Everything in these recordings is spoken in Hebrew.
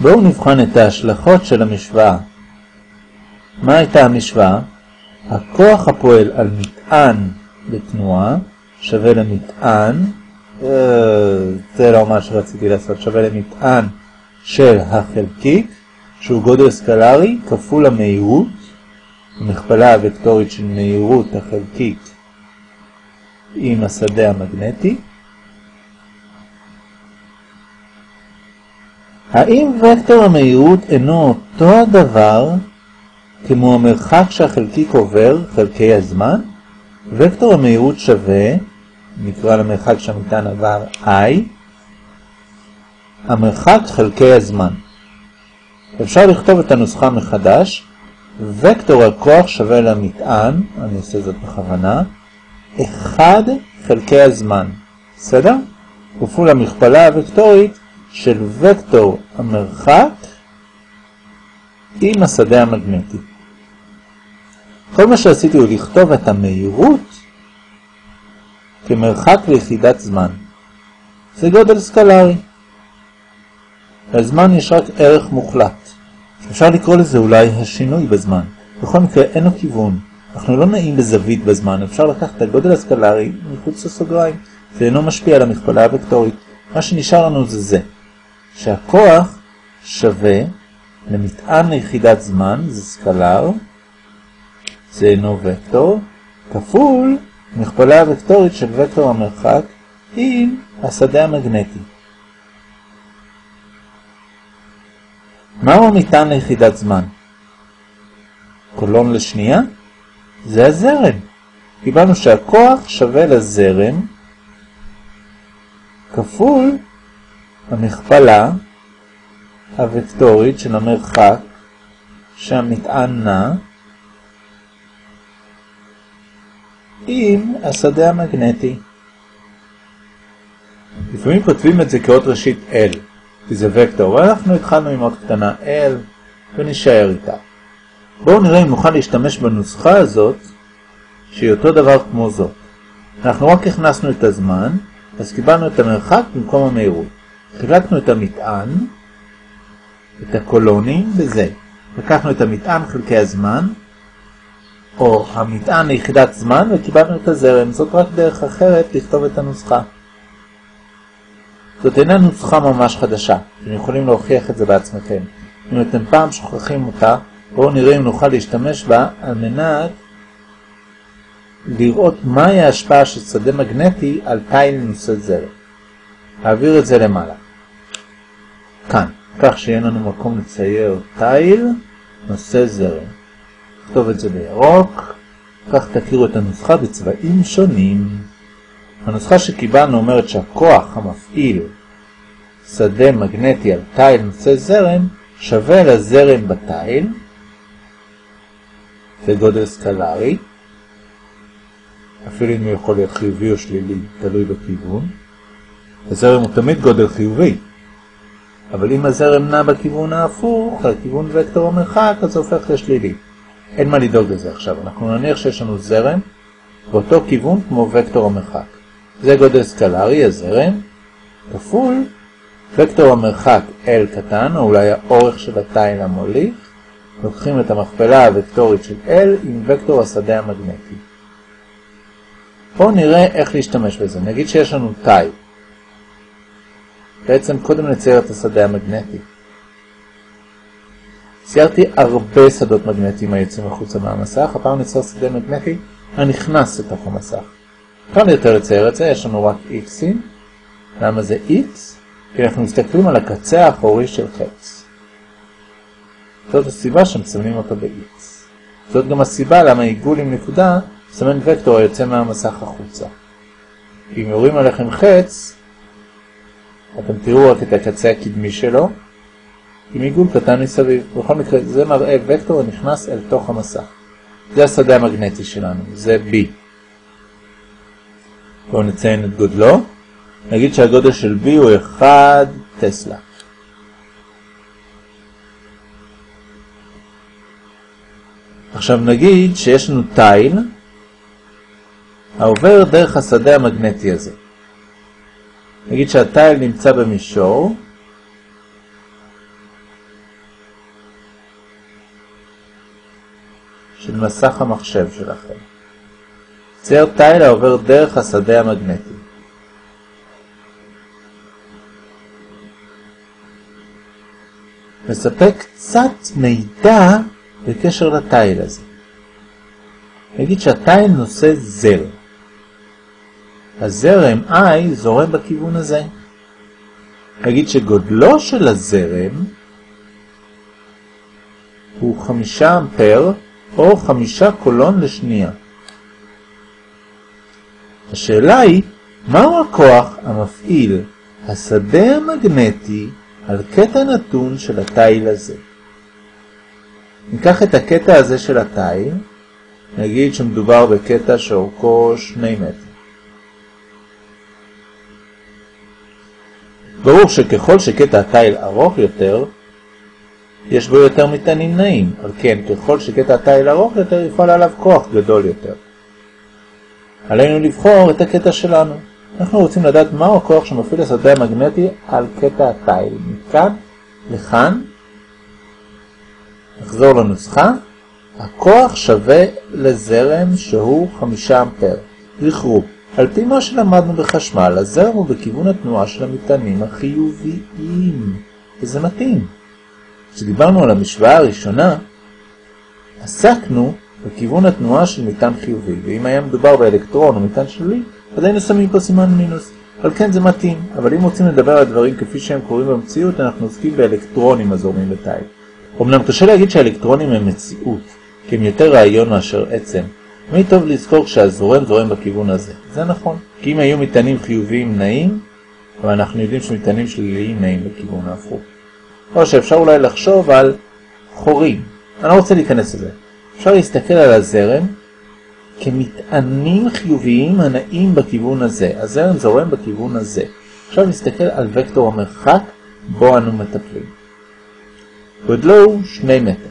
בואו נבחן את ההשלכות של המשוואה. מה הייתה המשוואה? הכוח הפועל על מטען בתנועה שווה למטען, אה, זה לא מה שרציתי לעשות, שווה למטען של החלקיק, שהוא גודל סקלרי כפול המהירות, המכפלה הוקטורית של מהירות החלקיק עם השדה המגנטי. האם וקטור המהירות אינו אותו הדבר כמו המרחק שהחלקיק עובר, חלקי הזמן? וקטור המהירות שווה, נקרא למרחק שהמטען עבר i, המרחק חלקי הזמן. אפשר לכתוב את הנוסחה מחדש, וקטור הכוח שווה למטען, אני אעשה זאת בכוונה, 1 חלקי הזמן, בסדר? כפול המכפלה הוקטורית של וקטור המרחק עם השדה המגנטי. כל מה שעשיתי הוא לכתוב את המהירות כמרחק ליחידת זמן. זה גודל סקלרי. לזמן יש רק ערך מוחלט. אפשר לקרוא לזה אולי השינוי בזמן. בכל מקרה אין לו כיוון. אנחנו לא נעים בזווית בזמן, אפשר לקחת את הגודל הסקלרי מחוץ לסוגריים. זה אינו משפיע על המכפלה הוקטורית. מה שנשאר לנו זה זה, שהכוח שווה למטען ליחידת זמן, זה סקלר, זה אינו וקטור, כפול מכפלה הוקטורית של וקטור המרחק עם השדה המגנטי. מהו המטען ליחידת זמן? קולון לשנייה? זה הזרם. קיבלנו שהכוח שווה לזרם כפול המכפלה הוקטורית של המרחק שהמטען נע עם השדה המגנטי. לפעמים כותבים את זה כאות ראשית L, כי זה וקטור, ואנחנו התחלנו עם אות קטנה L ונשאר איתה. בואו נראה אם נוכל להשתמש בנוסחה הזאת, שהיא אותו דבר כמו זאת. אנחנו רק הכנסנו את הזמן, אז קיבלנו את המרחק במקום המהירות. חילקנו את המטען, את הקולונים, בזה. לקחנו את המטען חלקי הזמן, או המטען ליחידת זמן, וקיבלנו את הזרם. זאת רק דרך אחרת לכתוב את הנוסחה. זאת אינה נוסחה ממש חדשה, אתם יכולים להוכיח את זה בעצמכם. אם אתם פעם שוכחים אותה, בואו נראה אם נוכל להשתמש בה על מנת לראות מהי ההשפעה של שדה מגנטי על תיל נושא זרם. נעביר את זה למעלה. כאן, כך שיהיה לנו מקום לצייר תיל נושא זרם. נכתוב את זה בירוק, כך תכירו את הנוסחה בצבעים שונים. הנוסחה שקיבלנו אומרת שהכוח המפעיל שדה מגנטי על תיל נושא זרם שווה לזרם בתיל, זה גודל סקלרי, אפילו אם הוא יכול להיות חיובי או שלילי, תלוי בכיוון. הזרם הוא תמיד גודל חיובי, אבל אם הזרם נע בכיוון ההפוך, לכיוון וקטור המרחק, אז זה הופך לשלילי. אין מה לדאוג לזה עכשיו, אנחנו נניח שיש לנו זרם באותו כיוון כמו וקטור המרחק. זה גודל סקלרי, הזרם, כפול וקטור המרחק L קטן, או אולי האורך של התיל המוליך, לוקחים את המכפלה הוקטורית של L עם וקטור השדה המגנטי. בואו נראה איך להשתמש בזה. נגיד שיש לנו תיל. בעצם קודם נצייר את השדה המגנטי. ציירתי הרבה שדות מגנטיים היוצאים החוצה מהמסך, הפעם נצייר שדה מגנטי הנכנס לתוך המסך. קל יותר לצייר את זה, יש לנו רק x'ים. למה זה x? כי אנחנו מסתכלים על הקצה האחורי של חץ. זאת הסיבה שמצלמים אותו ב-x. זאת גם הסיבה למה עיגול עם נקודה מסמן וקטור היוצא מהמסך החוצה. אם יורים עליכם חץ, אתם תראו רק את הקצה הקדמי שלו, עם עיגול קטן מסביב. בכל מקרה, זה מראה וקטור הנכנס אל תוך המסך. זה השדה המגנטי שלנו, זה B. בואו נציין את גודלו. נגיד שהגודל של B הוא 1 טסלה. עכשיו נגיד שיש לנו תיל העובר דרך השדה המגנטי הזה. נגיד שהטייל נמצא במישור, של מסך המחשב שלכם. צייר טייל העובר דרך השדה המגנטי. מספק קצת מידע בקשר לטייל הזה. נגיד שהטייל נושא זרם. הזרם I זורם בכיוון הזה. נגיד שגודלו של הזרם הוא חמישה אמפר או חמישה קולון לשנייה. השאלה היא, מהו הכוח המפעיל השדה המגנטי על קטע נתון של התיל הזה? ניקח את הקטע הזה של התיל, נגיד שמדובר בקטע שאורכו שני מטר. ברור שככל שקטע התיל ארוך יותר, יש בו יותר מטענים נעים, על כן ככל שקטע התיל ארוך יותר יפעל עליו כוח גדול יותר. עלינו לבחור את הקטע שלנו. אנחנו רוצים לדעת מהו הכוח שמפעיל השדה המגנטי על קטע התיל. מכאן לכאן, נחזור לנוסחה, הכוח שווה לזרם שהוא 5 אמפר. זכרו, על פי מה שלמדנו בחשמל, הזרם הוא בכיוון התנועה של המטענים החיוביים, וזה מתאים. כשדיברנו על המשוואה הראשונה, עסקנו בכיוון התנועה של מטען חיובי, ואם היה מדובר באלקטרון או מטען שלילי, אז היינו שמים פה סימן מינוס. על כן זה מתאים, אבל אם רוצים לדבר על הדברים כפי שהם קורים במציאות, אנחנו עוסקים באלקטרונים הזורמים בתיל. אמנם קשה להגיד שהאלקטרונים הם מציאות, כי הם יותר רעיון מאשר עצם. תמיד טוב לזכור שהזורם זורם בכיוון הזה. זה נכון, כי אם היו מטענים חיוביים נעים, אבל אנחנו יודעים שמטענים שליליים נעים בכיוון ההפוך. או שאפשר אולי לחשוב על חורים. אני לא רוצה להיכנס לזה. אפשר להסתכל על הזרם כמטענים חיוביים הנעים בכיוון הזה. הזרם זורם בכיוון הזה. עכשיו נסתכל על וקטור המרחק בו אנו מטפלים. גודלו הוא 2 מטר.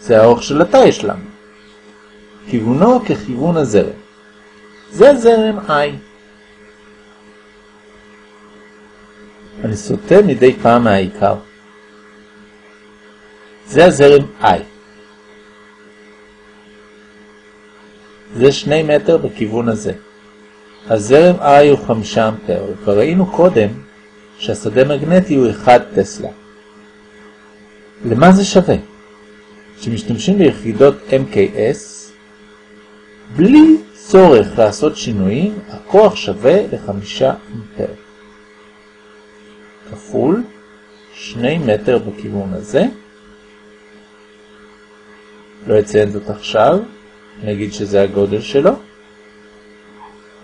זה האורך של התא שלנו. כיוונו ככיוון הזרם. זה זרם I. אני סוטה מדי פעם מהעיקר. זה הזרם I. זה שני מטר בכיוון הזה. הזרם I הוא חמישה אמפר, וכבר ראינו קודם שהשדה מגנטי הוא 1 טסלה. למה זה שווה? כשמשתמשים ביחידות MKS, בלי צורך לעשות שינויים, הכוח שווה לחמישה אמפר. כפול 2 מטר בכיוון הזה, לא אציין זאת עכשיו, נגיד שזה הגודל שלו.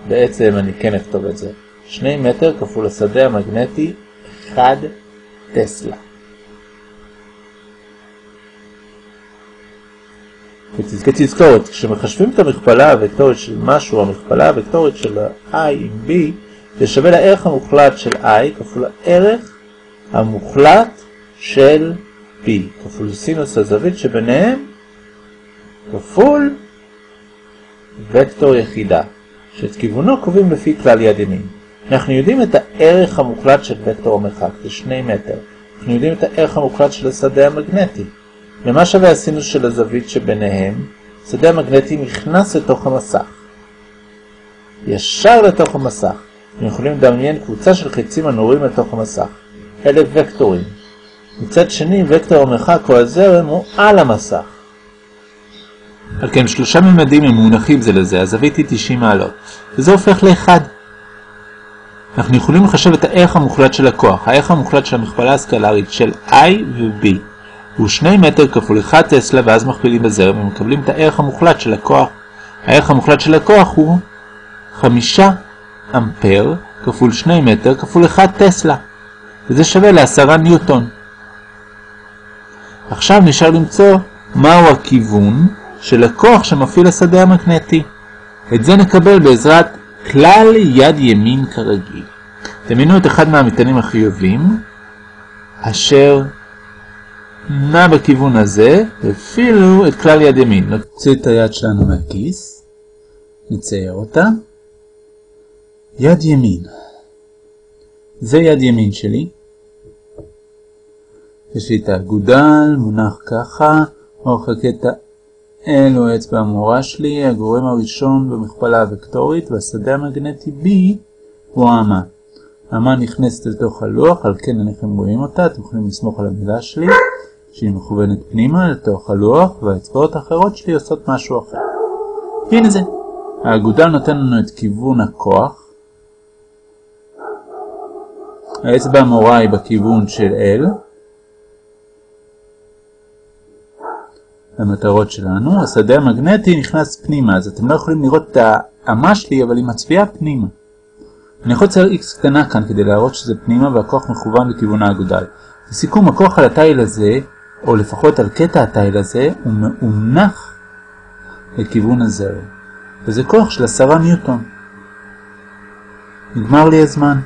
בעצם אני כן אכתוב את זה. 2 מטר כפול השדה המגנטי 1 טסלה. כתזכורת, כשמחשבים את המכפלה הוקטורית של משהו, המכפלה הוקטורית של i עם b, זה שווה לערך המוחלט של i כפול הערך המוחלט של b, כפול סינוס הזווית שביניהם כפול וקטור יחידה, שאת כיוונו קובעים לפי כלל יד ימין. אנחנו יודעים את הערך המוחלט של וקטור המרחק, זה 2 מטר. אנחנו יודעים את הערך המוחלט של השדה המגנטי. למה שווה הסינוס של הזווית שביניהם? השדה המגנטי נכנס לתוך המסך. ישר לתוך המסך. אנחנו יכולים לדמיין קבוצה של חצים הנורים לתוך המסך. אלה וקטורים. מצד שני, וקטור המרחק או הזרם הוא על המסך. על כן שלושה ממדים הם מונחים זה לזה, הזווית היא 90 מעלות, וזה הופך לאחד. אנחנו יכולים לחשב את הערך המוחלט של הכוח, הערך המוחלט של המכפלה הסקלרית של I ו-B. הוא 2 מטר כפול 1 טסלה ואז מכפילים בזרם ומקבלים את הערך המוחלט של הכוח. הערך המוחלט של הכוח הוא 5 אמפר כפול 2 מטר כפול 1 טסלה, וזה שווה ל-10 ניוטון. עכשיו נשאר למצוא מהו הכיוון של הכוח שמפעיל השדה המגנטי. את זה נקבל בעזרת כלל יד ימין כרגיל. דמיינו את אחד מהמטענים החיובים, אשר נע בכיוון הזה, הפעילו את כלל יד ימין. נוציא את היד שלנו מהכיס, נצייר אותה. יד ימין. זה יד ימין שלי. יש לי את האגודל, מונח ככה, אורך הקטע אלו האצבע המורה שלי, הגורם הראשון במכפלה הוקטורית, והשדה המגנטי B הוא האמה. האמה נכנסת לתוך הלוח, על כן אינכם רואים אותה, אתם יכולים לסמוך על המילה שלי, שהיא מכוונת פנימה לתוך הלוח, והאצבעות האחרות שלי עושות משהו אחר. הנה זה. האגודל נותן לנו את כיוון הכוח. האצבע המורה היא בכיוון של L. המטרות שלנו. השדה המגנטי נכנס פנימה, אז אתם לא יכולים לראות את האמה שלי, אבל היא מצביעה פנימה. אני יכול לצייר x קטנה כאן כדי להראות שזה פנימה והכוח מכוון לכיוון האגודל. לסיכום, הכוח על התיל הזה, או לפחות על קטע התיל הזה, הוא מאונח לכיוון הזרם. וזה כוח של עשרה ניוטון. נגמר לי הזמן.